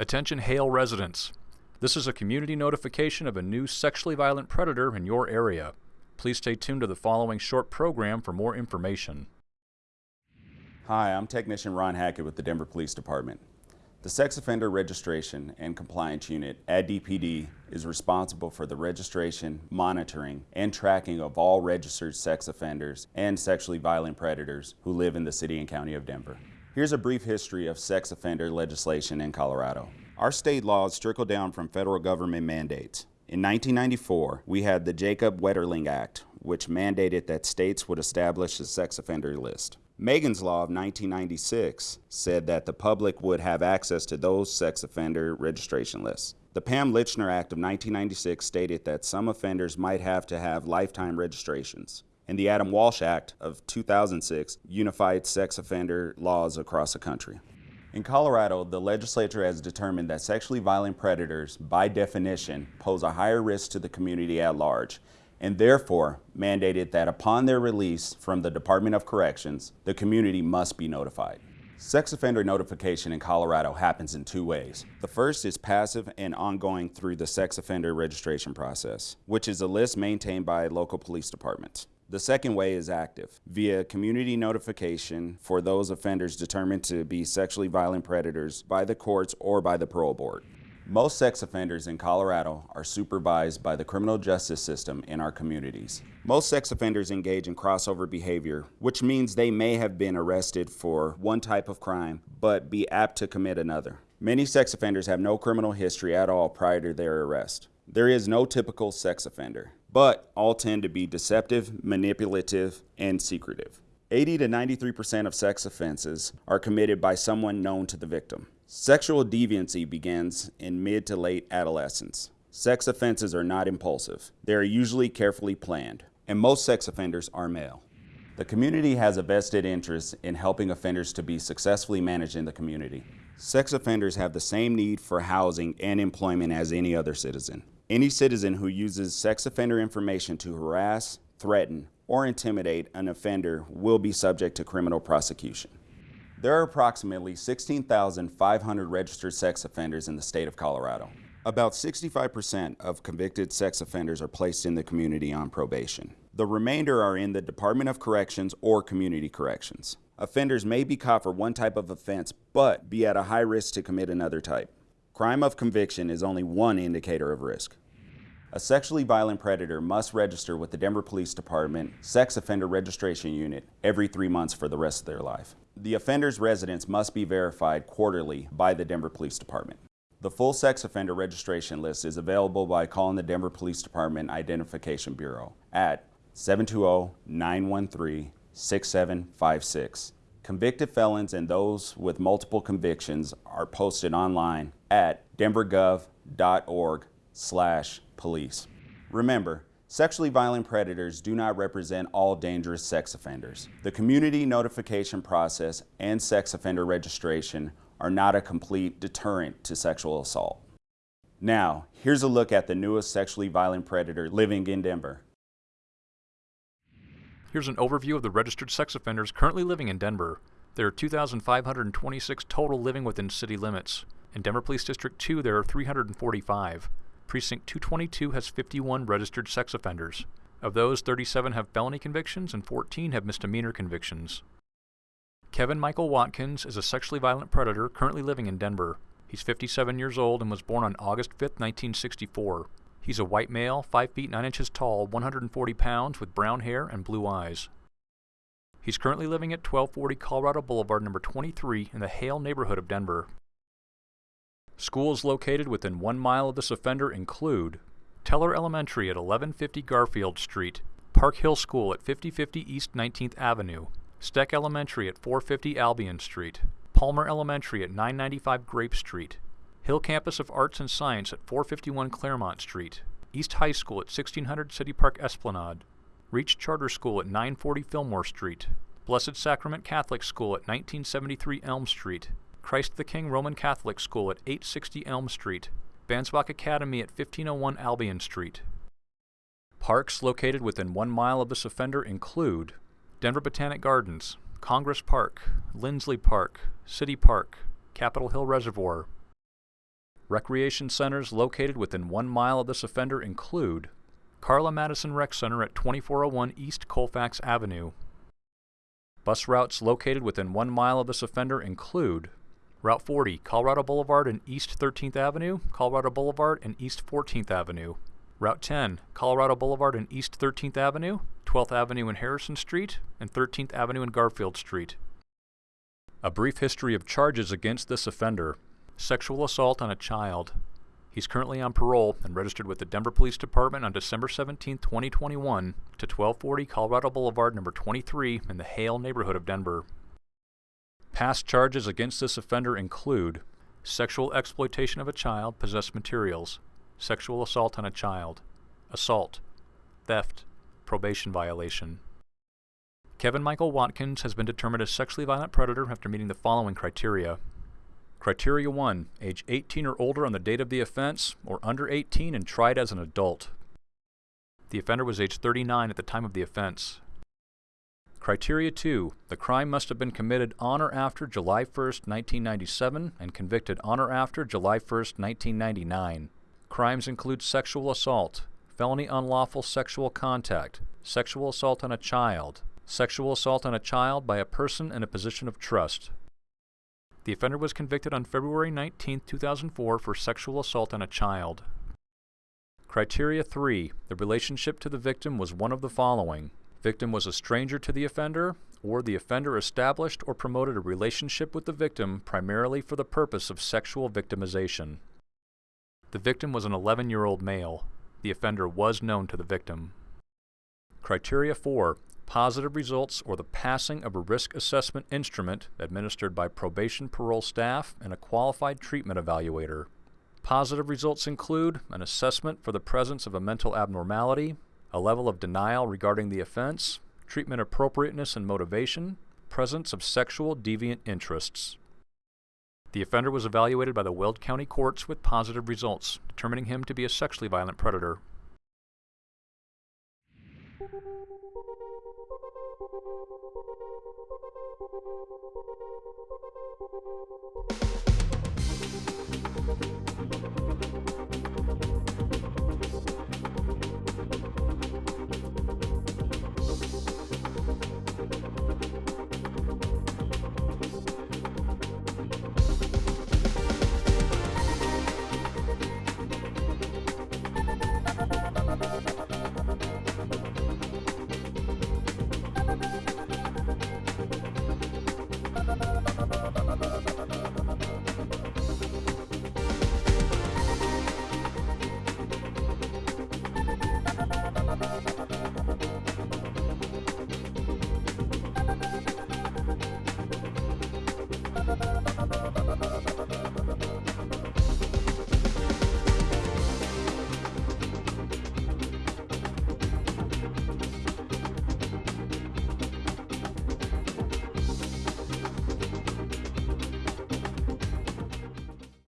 Attention Hale residents. This is a community notification of a new sexually violent predator in your area. Please stay tuned to the following short program for more information. Hi, I'm Technician Ron Hackett with the Denver Police Department. The Sex Offender Registration and Compliance Unit at DPD is responsible for the registration, monitoring, and tracking of all registered sex offenders and sexually violent predators who live in the City and County of Denver. Here's a brief history of sex offender legislation in Colorado. Our state laws trickle down from federal government mandates. In 1994, we had the Jacob Wetterling Act, which mandated that states would establish a sex offender list. Megan's Law of 1996 said that the public would have access to those sex offender registration lists. The Pam Lychner Act of 1996 stated that some offenders might have to have lifetime registrations and the Adam Walsh Act of 2006 unified sex offender laws across the country. In Colorado, the legislature has determined that sexually violent predators, by definition, pose a higher risk to the community at large, and therefore mandated that upon their release from the Department of Corrections, the community must be notified. Sex offender notification in Colorado happens in two ways. The first is passive and ongoing through the sex offender registration process, which is a list maintained by local police departments. The second way is active, via community notification for those offenders determined to be sexually violent predators by the courts or by the parole board. Most sex offenders in Colorado are supervised by the criminal justice system in our communities. Most sex offenders engage in crossover behavior, which means they may have been arrested for one type of crime, but be apt to commit another. Many sex offenders have no criminal history at all prior to their arrest. There is no typical sex offender but all tend to be deceptive, manipulative, and secretive. 80 to 93% of sex offenses are committed by someone known to the victim. Sexual deviancy begins in mid to late adolescence. Sex offenses are not impulsive. They are usually carefully planned, and most sex offenders are male. The community has a vested interest in helping offenders to be successfully managed in the community. Sex offenders have the same need for housing and employment as any other citizen. Any citizen who uses sex offender information to harass, threaten, or intimidate an offender will be subject to criminal prosecution. There are approximately 16,500 registered sex offenders in the state of Colorado. About 65% of convicted sex offenders are placed in the community on probation. The remainder are in the Department of Corrections or Community Corrections. Offenders may be caught for one type of offense, but be at a high risk to commit another type. Crime of conviction is only one indicator of risk. A sexually violent predator must register with the Denver Police Department Sex Offender Registration Unit every three months for the rest of their life. The offender's residence must be verified quarterly by the Denver Police Department. The full sex offender registration list is available by calling the Denver Police Department Identification Bureau at 720-913-6756 Convicted felons and those with multiple convictions are posted online at denvergov.org slash police. Remember, sexually violent predators do not represent all dangerous sex offenders. The community notification process and sex offender registration are not a complete deterrent to sexual assault. Now, here's a look at the newest sexually violent predator living in Denver. Here's an overview of the registered sex offenders currently living in Denver. There are 2,526 total living within city limits. In Denver Police District 2, there are 345. Precinct 222 has 51 registered sex offenders. Of those, 37 have felony convictions and 14 have misdemeanor convictions. Kevin Michael Watkins is a sexually violent predator currently living in Denver. He's 57 years old and was born on August 5, 1964. He's a white male, 5 feet 9 inches tall, 140 pounds, with brown hair and blue eyes. He's currently living at 1240 Colorado Boulevard, number 23, in the Hale neighborhood of Denver. Schools located within one mile of this offender include Teller Elementary at 1150 Garfield Street, Park Hill School at 5050 East 19th Avenue, Steck Elementary at 450 Albion Street, Palmer Elementary at 995 Grape Street, Hill Campus of Arts and Science at 451 Claremont Street, East High School at 1600 City Park Esplanade, Reach Charter School at 940 Fillmore Street, Blessed Sacrament Catholic School at 1973 Elm Street, Christ the King Roman Catholic School at 860 Elm Street, Bansbach Academy at 1501 Albion Street. Parks located within one mile of this offender include Denver Botanic Gardens, Congress Park, Lindsley Park, City Park, Capitol Hill Reservoir, Recreation centers located within one mile of this offender include Carla Madison Rec Center at 2401 East Colfax Avenue. Bus routes located within one mile of this offender include Route 40, Colorado Boulevard and East 13th Avenue, Colorado Boulevard and East 14th Avenue. Route 10, Colorado Boulevard and East 13th Avenue, 12th Avenue and Harrison Street, and 13th Avenue and Garfield Street. A brief history of charges against this offender. Sexual assault on a child. He's currently on parole and registered with the Denver Police Department on December 17, 2021 to 1240 Colorado Boulevard number 23 in the Hale neighborhood of Denver. Past charges against this offender include sexual exploitation of a child, possessed materials, sexual assault on a child, assault, theft, probation violation. Kevin Michael Watkins has been determined a sexually violent predator after meeting the following criteria. Criteria 1. Age 18 or older on the date of the offense, or under 18 and tried as an adult. The offender was age 39 at the time of the offense. Criteria 2. The crime must have been committed on or after July 1, 1997 and convicted on or after July 1, 1999. Crimes include sexual assault, felony unlawful sexual contact, sexual assault on a child, sexual assault on a child by a person in a position of trust. The offender was convicted on February 19, 2004 for sexual assault on a child. Criteria 3. The relationship to the victim was one of the following. Victim was a stranger to the offender, or the offender established or promoted a relationship with the victim primarily for the purpose of sexual victimization. The victim was an 11-year-old male. The offender was known to the victim. Criteria 4. Positive results or the passing of a risk assessment instrument administered by probation parole staff and a qualified treatment evaluator. Positive results include an assessment for the presence of a mental abnormality, a level of denial regarding the offense, treatment appropriateness and motivation, presence of sexual deviant interests. The offender was evaluated by the Weld County courts with positive results, determining him to be a sexually violent predator.